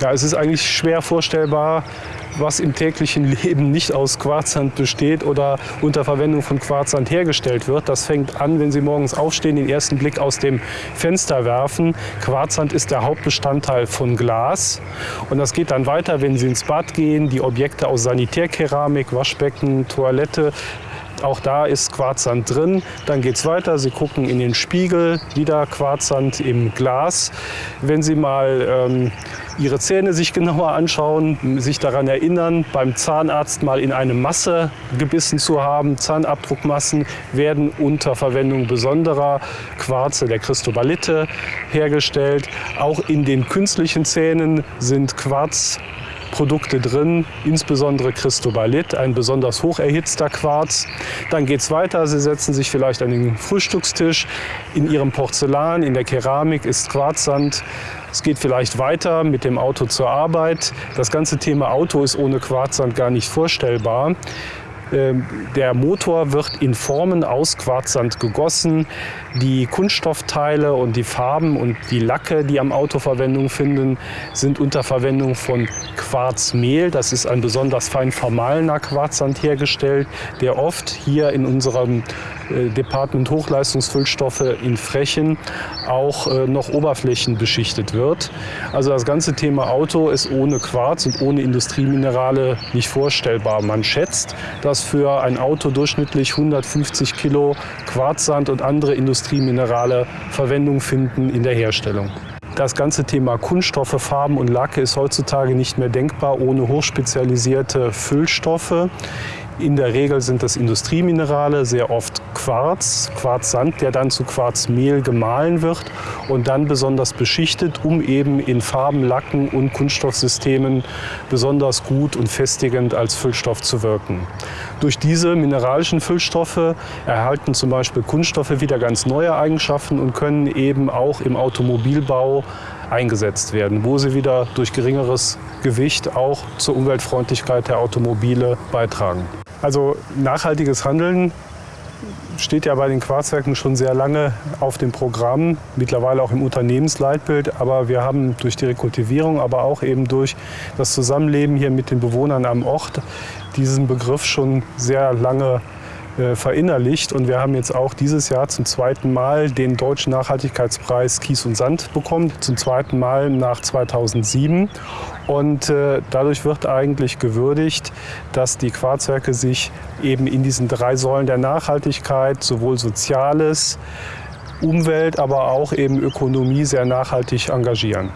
Ja, es ist eigentlich schwer vorstellbar, was im täglichen Leben nicht aus Quarzsand besteht oder unter Verwendung von Quarzsand hergestellt wird. Das fängt an, wenn Sie morgens aufstehen, den ersten Blick aus dem Fenster werfen. Quarzsand ist der Hauptbestandteil von Glas. Und das geht dann weiter, wenn Sie ins Bad gehen, die Objekte aus Sanitärkeramik, Waschbecken, Toilette, auch da ist Quarzsand drin. Dann geht es weiter. Sie gucken in den Spiegel, wieder Quarzsand im Glas. Wenn Sie mal ähm, Ihre Zähne sich genauer anschauen, sich daran erinnern, beim Zahnarzt mal in eine Masse gebissen zu haben. Zahnabdruckmassen werden unter Verwendung besonderer Quarze der Christobalite hergestellt. Auch in den künstlichen Zähnen sind Quarz Produkte drin, insbesondere Christobalit, ein besonders hoch erhitzter Quarz. Dann geht es weiter, Sie setzen sich vielleicht an den Frühstückstisch. In Ihrem Porzellan, in der Keramik ist Quarzsand. Es geht vielleicht weiter mit dem Auto zur Arbeit. Das ganze Thema Auto ist ohne Quarzsand gar nicht vorstellbar. Ähm, der Motor wird in Formen aus Quarzsand gegossen. Die Kunststoffteile und die Farben und die Lacke, die am Auto Verwendung finden, sind unter Verwendung von Quarzmehl. Das ist ein besonders fein vermahlener Quarzsand hergestellt, der oft hier in unserem äh, Department Hochleistungsfüllstoffe in Frechen auch äh, noch oberflächenbeschichtet wird. Also das ganze Thema Auto ist ohne Quarz und ohne Industrieminerale nicht vorstellbar. Man schätzt, dass für ein Auto durchschnittlich 150 Kilo Quarzsand und andere Industrieminerale Verwendung finden in der Herstellung. Das ganze Thema Kunststoffe, Farben und Lacke ist heutzutage nicht mehr denkbar ohne hochspezialisierte Füllstoffe. In der Regel sind das Industrieminerale, sehr oft Quarz, Quarzsand, der dann zu Quarzmehl gemahlen wird und dann besonders beschichtet, um eben in Farben, Lacken und Kunststoffsystemen besonders gut und festigend als Füllstoff zu wirken. Durch diese mineralischen Füllstoffe erhalten zum Beispiel Kunststoffe wieder ganz neue Eigenschaften und können eben auch im Automobilbau eingesetzt werden, wo sie wieder durch geringeres Gewicht auch zur Umweltfreundlichkeit der Automobile beitragen. Also nachhaltiges Handeln steht ja bei den Quarzwerken schon sehr lange auf dem Programm, mittlerweile auch im Unternehmensleitbild. Aber wir haben durch die Rekultivierung, aber auch eben durch das Zusammenleben hier mit den Bewohnern am Ort diesen Begriff schon sehr lange verinnerlicht. Und wir haben jetzt auch dieses Jahr zum zweiten Mal den Deutschen Nachhaltigkeitspreis Kies und Sand bekommen, zum zweiten Mal nach 2007. Und äh, dadurch wird eigentlich gewürdigt, dass die Quarzwerke sich eben in diesen drei Säulen der Nachhaltigkeit, sowohl Soziales, Umwelt, aber auch eben Ökonomie sehr nachhaltig engagieren.